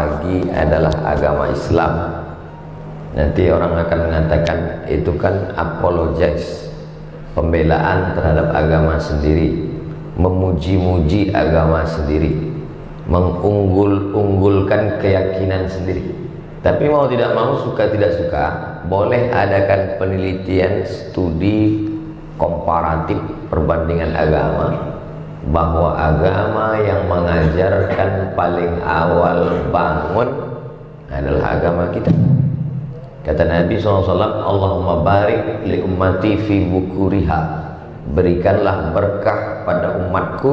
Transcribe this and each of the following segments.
pagi adalah agama Islam. Nanti orang akan mengatakan itu kan apologize pembelaan terhadap agama sendiri memuji-muji agama sendiri mengunggul-unggulkan keyakinan sendiri. Tapi mau tidak mau suka tidak suka boleh adakan penelitian studi komparatif perbandingan agama bahwa agama yang mengajarkan paling awal bangun adalah agama kita. Kata Nabi SAW Allahumma barik li ummati fi bukuriha. Berikanlah berkah pada umatku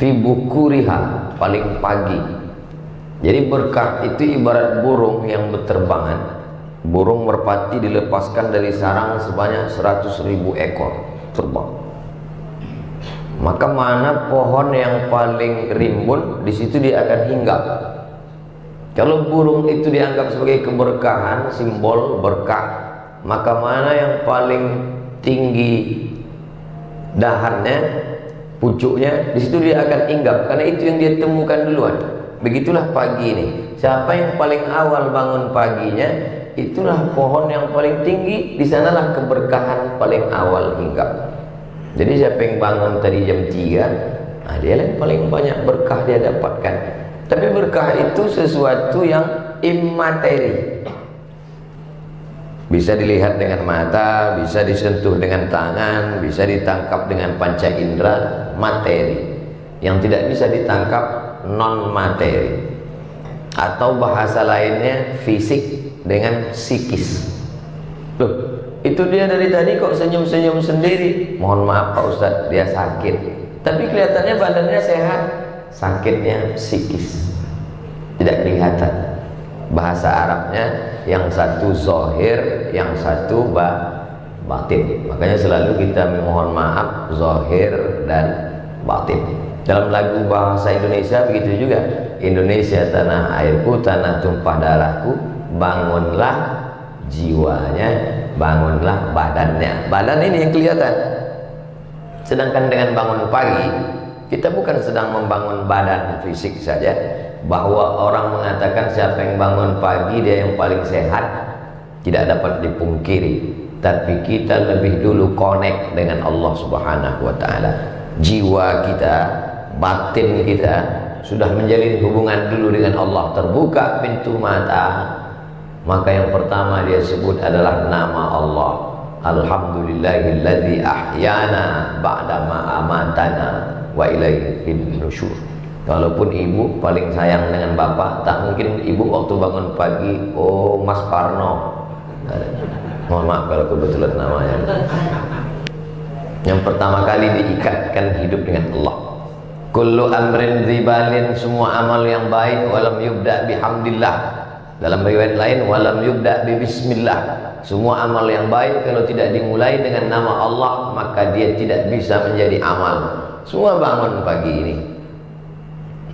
fi bukuriha paling pagi. Jadi berkah itu ibarat burung yang berterbangan. Burung merpati dilepaskan dari sarang sebanyak 100 ribu ekor terbang maka mana pohon yang paling rimbun di situ dia akan hinggap. Kalau burung itu dianggap sebagai keberkahan simbol berkah maka mana yang paling tinggi dahannya pucuknya di situ dia akan hinggap. Karena itu yang dia temukan duluan. Begitulah pagi ini. Siapa yang paling awal bangun paginya itulah pohon yang paling tinggi. Di sanalah keberkahan paling awal hinggap jadi siapa yang bangun tadi jam 3 nah dia yang paling banyak berkah dia dapatkan. Tapi berkah itu sesuatu yang imateri bisa dilihat dengan mata bisa disentuh dengan tangan bisa ditangkap dengan panca indera materi. Yang tidak bisa ditangkap non materi atau bahasa lainnya fisik dengan psikis. Loh, itu dia dari tadi kok senyum-senyum sendiri. Mohon maaf Pak Ustadz dia sakit. Tapi kelihatannya badannya sehat. Sakitnya psikis. Tidak kelihatan. Bahasa Arabnya yang satu zohir yang satu ba batin. Makanya selalu kita memohon maaf zohir dan batin. Dalam lagu bahasa Indonesia begitu juga. Indonesia tanah airku tanah tumpah darahku bangunlah jiwanya bangunlah badannya. Badan ini yang kelihatan. Sedangkan dengan bangun pagi kita bukan sedang membangun badan fisik saja. Bahwa orang mengatakan siapa yang bangun pagi dia yang paling sehat tidak dapat dipungkiri. Tapi kita lebih dulu connect dengan Allah subhanahu wa ta'ala. Jiwa kita batin kita sudah menjalin hubungan dulu dengan Allah. Terbuka pintu mata maka yang pertama dia sebut adalah nama Allah. Alhamdulillahilladzi ahyana ba'dama amatana wa ilaihin nusyur. Walaupun ibu paling sayang dengan bapak tak mungkin ibu waktu bangun pagi oh Mas Parno. Mohon maaf kalau kebetulan namanya. Yang pertama kali diikatkan hidup dengan Allah. Kullu amrin zibalin semua amal yang baik walam yubda bihamdillah dalam riwayat lain walam yubda bi bismillah. Semua amal yang baik kalau tidak dimulai dengan nama Allah maka dia tidak bisa menjadi amal. Semua bangun pagi ini.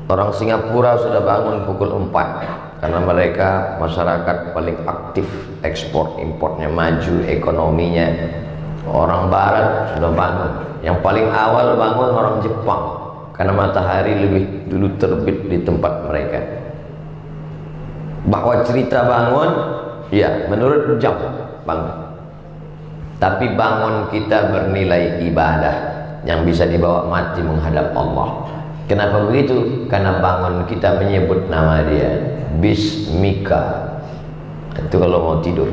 Orang Singapura sudah bangun pukul 4 karena mereka masyarakat paling aktif ekspor importnya maju ekonominya. Orang barat sudah bangun. Yang paling awal bangun orang Jepang karena matahari lebih dulu terbit di tempat mereka bahwa cerita bangun ya menurut jam bangun. Tapi bangun kita bernilai ibadah yang bisa dibawa mati menghadap Allah. Kenapa begitu? karena bangun kita menyebut nama dia Bismika. Itu kalau mau tidur.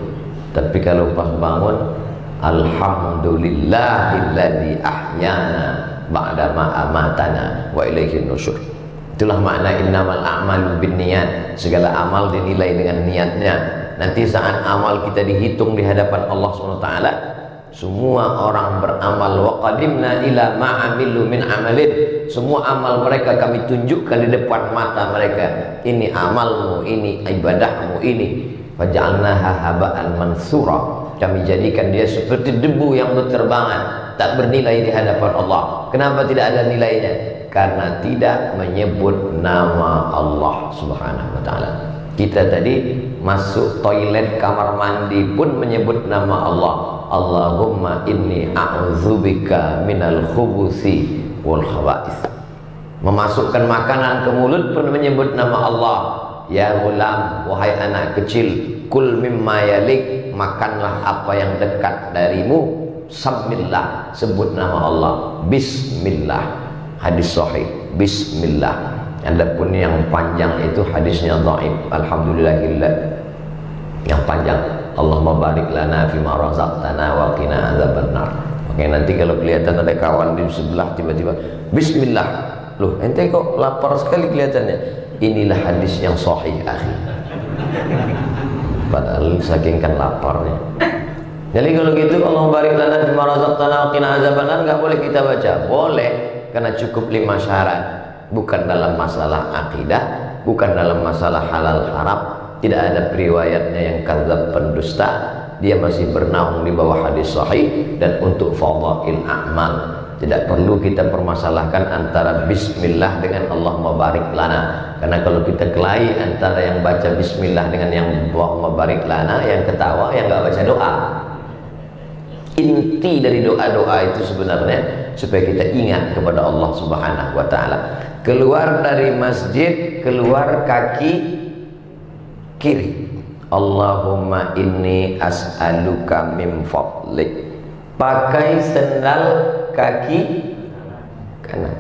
Tapi kalau pas bangun Alhamdulillahilladzi ahyana ba'da ma amatana wa ilaihin nusyur Itulah makna innamal a'malu binniyat. Segala amal dinilai dengan niatnya. Nanti saat amal kita dihitung di hadapan Allah SWT, semua orang beramal wa qadimna ila ma'amilu min amalin. Semua amal mereka kami tunjukkan di depan mata mereka. Ini amalmu, ini ibadahmu, ini. Faj'alnaha haba'an mansura. Kami jadikan dia seperti debu yang berterbangan, tak bernilai di hadapan Allah. Kenapa tidak ada nilainya? Karena tidak menyebut nama Allah Subhanahu wa taala. Kita tadi masuk toilet kamar mandi pun menyebut nama Allah. Allahumma inni a'udzubika minal khubusi wal khaba'is. memasukkan makanan ke mulut pun menyebut nama Allah ya gulam wahai anak kecil kul mimma yalik makanlah apa yang dekat darimu Samillah sebut nama Allah Bismillah hadis sahih. Bismillah. Adapun yang panjang itu hadisnya dhaif. Alhamdulillahillah. Yang panjang. Allahumma barik lana fima razaqtana wa qina azabannar. Oke nanti kalau kelihatan ada kawan di sebelah tiba-tiba Bismillah. Loh ente kok lapar sekali kelihatannya? Inilah hadis yang sahih akhi. Padahal saking kan laparnya. Jadi kalau gitu Allah barik lana fi marazaqtana wa qina azabannar. Enggak boleh kita baca. Boleh karena cukup lima syarat. Bukan dalam masalah akidah, bukan dalam masalah halal haram, tidak ada periwayatnya yang kadzab pendusta. Dia masih bernaung di bawah hadis sahih dan untuk fadhail a'mal. Tidak perlu kita permasalahkan antara bismillah dengan Allah barik lana. Karena kalau kita kelahi antara yang baca bismillah dengan yang Allah barik lana, yang ketawa yang enggak baca doa inti dari doa-doa itu sebenarnya supaya kita ingat kepada Allah Subhanahu wa taala. Keluar dari masjid, keluar kaki kiri. Allahumma inni as'aluka min fadlik. Pakai sendal kaki kanan.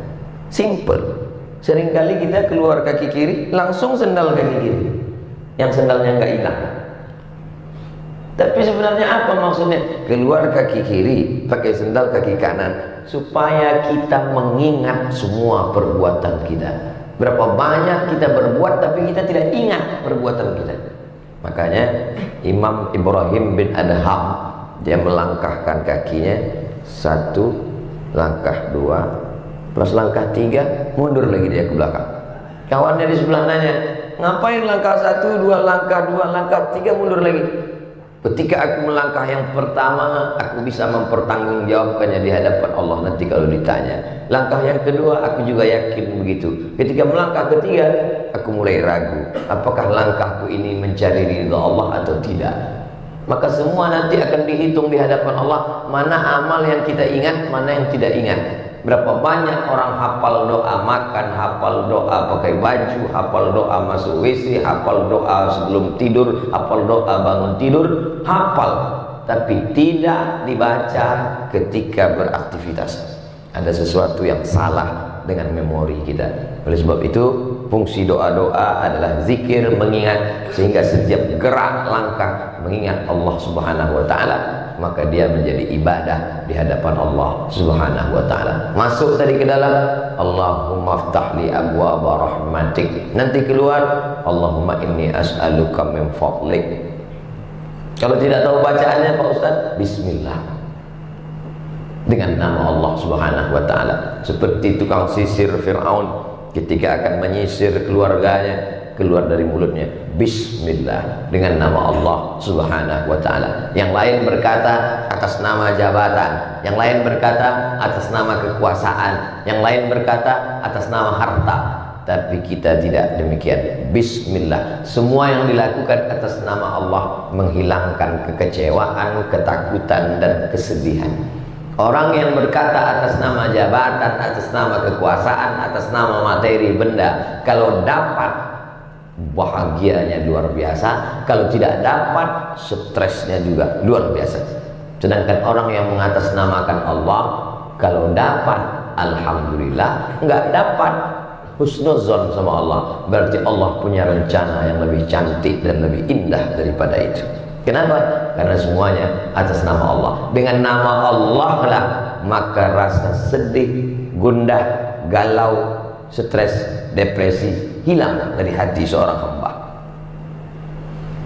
Simple. Seringkali kita keluar kaki kiri, langsung sendal kaki kiri. Yang sendalnya enggak hilang. Tapi sebenarnya apa maksudnya? Keluar kaki kiri, pakai sendal kaki kanan supaya kita mengingat semua perbuatan kita. Berapa banyak kita berbuat tapi kita tidak ingat perbuatan kita. Makanya Imam Ibrahim bin Adham dia melangkahkan kakinya satu langkah dua plus langkah tiga mundur lagi dia ke belakang. Kawannya di sebelah nanya, ngapain langkah satu, dua langkah, dua langkah, tiga mundur lagi? Ketika aku melangkah yang pertama, aku bisa mempertanggungjawabkannya di hadapan Allah nanti kalau ditanya. Langkah yang kedua, aku juga yakin begitu. Ketika melangkah ketiga, aku mulai ragu. Apakah langkahku ini mencari ridha Allah atau tidak? Maka semua nanti akan dihitung di hadapan Allah. Mana amal yang kita ingat, mana yang tidak ingat. Berapa banyak orang hafal doa makan, hafal doa pakai baju, hafal doa masuk WC, hafal doa sebelum tidur, hafal doa bangun tidur, hafal tapi tidak dibaca ketika beraktivitas. Ada sesuatu yang salah dengan memori kita. Oleh sebab itu, fungsi doa-doa adalah zikir mengingat sehingga setiap gerak langkah mengingat Allah Subhanahu wa taala maka dia menjadi ibadah di hadapan Allah Subhanahu wa taala. Masuk tadi ke dalam Allahumma ftah li abwaaba rahmatik. Nanti keluar Allahumma inni as'aluka min fadlik. Kalau tidak tahu bacaannya Pak Ustaz, bismillah. Dengan nama Allah Subhanahu wa taala. Seperti tukang sisir Firaun ketika akan menyisir keluarganya keluar dari mulutnya. Bismillah. Dengan nama Allah subhanahu wa ta'ala. Yang lain berkata atas nama jabatan. Yang lain berkata atas nama kekuasaan. Yang lain berkata atas nama harta tapi kita tidak demikian. Bismillah. Semua yang dilakukan atas nama Allah menghilangkan kekecewaan ketakutan dan kesedihan. Orang yang berkata atas nama jabatan, atas nama kekuasaan, atas nama materi benda, kalau dapat bahagianya luar biasa. Kalau tidak dapat stresnya juga luar biasa. Sedangkan orang yang mengatasnamakan Allah kalau dapat Alhamdulillah. Nggak dapat husnuzon sama Allah. Berarti Allah punya rencana yang lebih cantik dan lebih indah daripada itu. Kenapa? karena semuanya atas nama Allah. Dengan nama Allah lah maka rasa sedih gundah galau stres depresi hilang dari hati seorang hamba.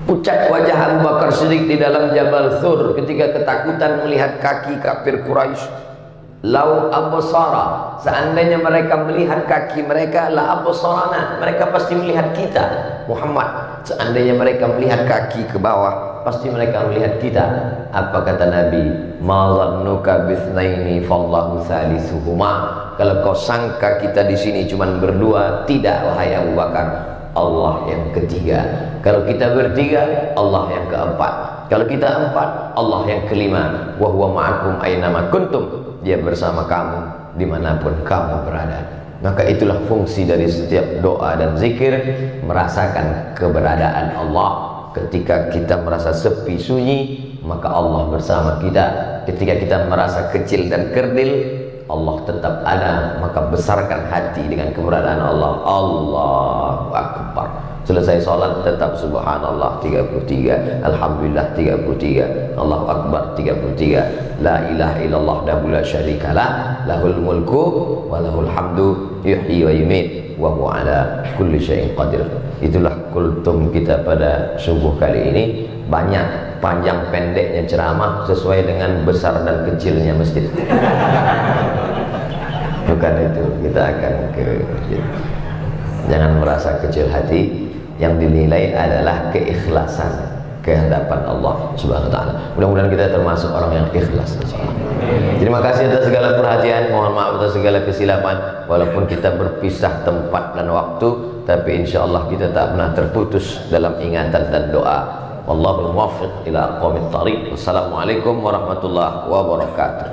Pucat wajah Abu Bakar Siddiq di dalam Jabal Thur ketika ketakutan melihat kaki kafir Quraisy Lau absara seandainya mereka melihat kaki mereka la absarana mereka pasti melihat kita Muhammad. Seandainya mereka melihat kaki ke bawah pasti mereka melihat kita. Apa kata Nabi? Ma zannuka bitsnaini fallahu salisuhuma. Kalau kau sangka kita di sini cuma berdua tidak wahai Abu Bakar Allah yang ketiga. Kalau kita bertiga Allah yang keempat. Kalau kita empat Allah yang kelima. Wa huwa ma'akum aynama kuntum. Dia bersama kamu di mana pun kamu berada. Maka itulah fungsi dari setiap doa dan zikir merasakan keberadaan Allah. Ketika kita merasa sepi sunyi maka Allah bersama kita. Ketika kita merasa kecil dan kerdil Allah tetap ada maka besarkan hati dengan keberadaan Allah. Allahu Akbar. Selesai sholat tetap subhanallah 33 alhamdulillah 33 Allahu akbar 33 la ilaha illallah wahdahu la syarikalah lahul mulku wa lahul hamdu yuhyi wa yumiit wa huwa ala kulli syai'in qadir. Itulah kultum kita pada subuh kali ini. Banyak panjang pendeknya ceramah sesuai dengan besar dan kecilnya masjid. Bukan itu kita akan ke jangan merasa kecil hati. Yang dinilai adalah keikhlasan kehadapan Allah Subhanahu wa taala. Mudah-mudahan kita termasuk orang yang ikhlas Terima kasih atas segala perhatian, mohon maaf atas segala kesilapan. Walaupun kita berpisah tempat dan waktu tapi insyaallah kita tak pernah terputus dalam ingatan dan doa. Wallahu muwaffiq ila aqwamit thariq. Wassalamualaikum warahmatullahi wabarakatuh.